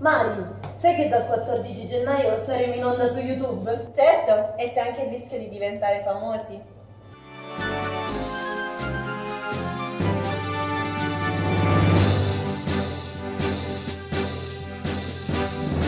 Mari, sai che dal 14 gennaio saremo in onda su YouTube? Certo, e c'è anche il rischio di diventare famosi.